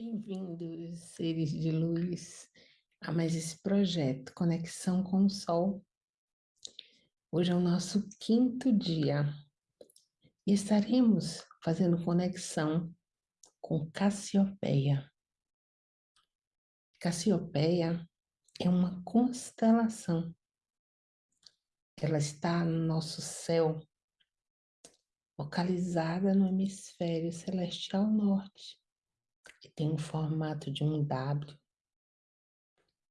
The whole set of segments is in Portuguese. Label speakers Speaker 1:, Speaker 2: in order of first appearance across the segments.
Speaker 1: Bem-vindos, seres de luz, a mais esse projeto Conexão com o Sol. Hoje é o nosso quinto dia e estaremos fazendo conexão com Cassiopeia. Cassiopeia é uma constelação. Ela está no nosso céu, localizada no hemisfério celestial norte que tem o formato de um W.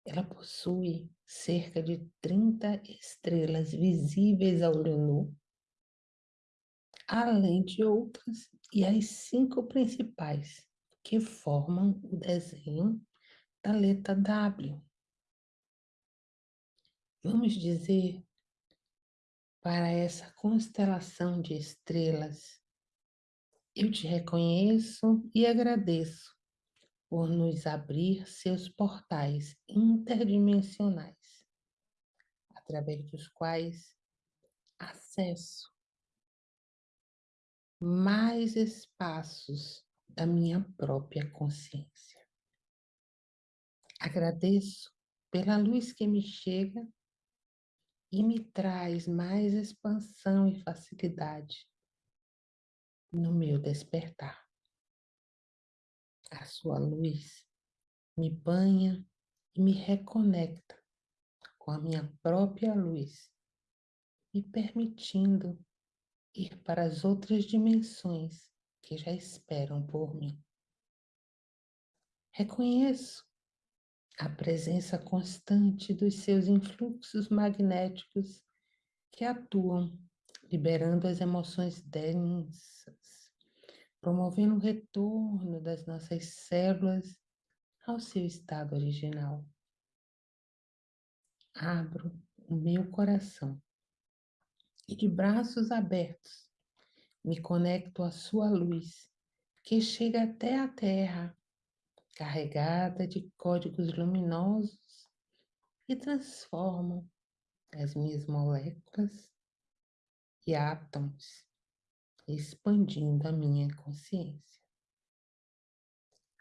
Speaker 1: Ela possui cerca de 30 estrelas visíveis ao olho nu, além de outras e as cinco principais que formam o desenho da letra W. Vamos dizer para essa constelação de estrelas, eu te reconheço e agradeço por nos abrir seus portais interdimensionais, através dos quais acesso mais espaços da minha própria consciência. Agradeço pela luz que me chega e me traz mais expansão e facilidade no meu despertar. A sua luz me banha e me reconecta com a minha própria luz, me permitindo ir para as outras dimensões que já esperam por mim. Reconheço a presença constante dos seus influxos magnéticos que atuam, liberando as emoções densas promovendo o retorno das nossas células ao seu estado original. Abro o meu coração e de braços abertos me conecto à sua luz que chega até a Terra, carregada de códigos luminosos e transformam as minhas moléculas e átomos expandindo a minha consciência.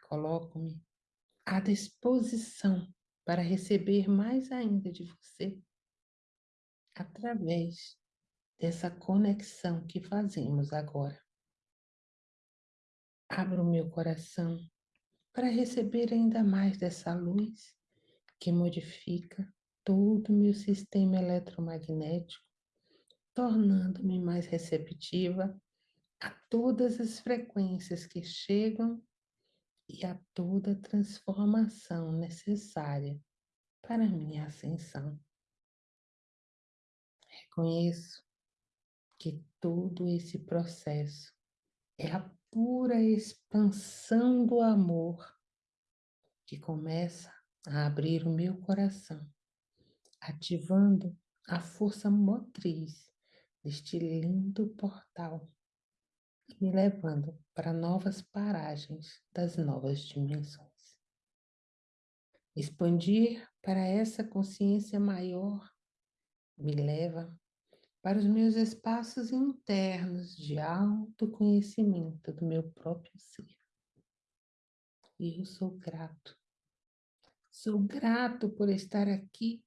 Speaker 1: Coloco-me à disposição para receber mais ainda de você através dessa conexão que fazemos agora. Abro meu coração para receber ainda mais dessa luz que modifica todo o meu sistema eletromagnético, tornando-me mais receptiva a todas as frequências que chegam e a toda transformação necessária para minha ascensão. Reconheço que todo esse processo é a pura expansão do amor que começa a abrir o meu coração, ativando a força motriz deste lindo portal me levando para novas paragens das novas dimensões. Expandir para essa consciência maior me leva para os meus espaços internos de autoconhecimento do meu próprio ser. E eu sou grato. Sou grato por estar aqui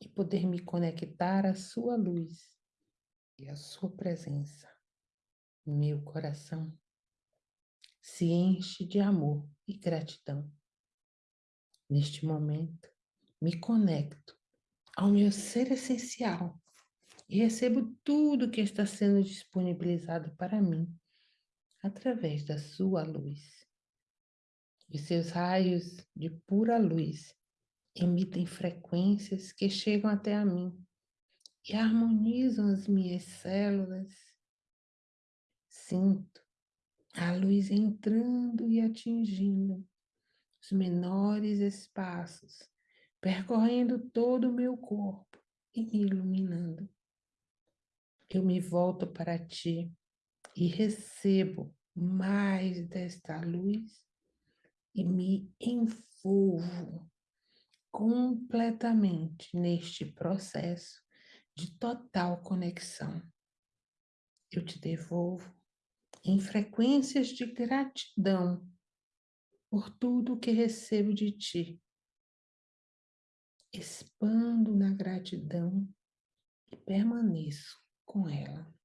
Speaker 1: e poder me conectar à sua luz e à sua presença meu coração se enche de amor e gratidão. Neste momento, me conecto ao meu ser essencial e recebo tudo que está sendo disponibilizado para mim através da sua luz. E seus raios de pura luz emitem frequências que chegam até a mim e harmonizam as minhas células Sinto a luz entrando e atingindo os menores espaços, percorrendo todo o meu corpo e me iluminando. Eu me volto para ti e recebo mais desta luz e me envolvo completamente neste processo de total conexão. Eu te devolvo em frequências de gratidão por tudo que recebo de ti. Expando na gratidão e permaneço com ela.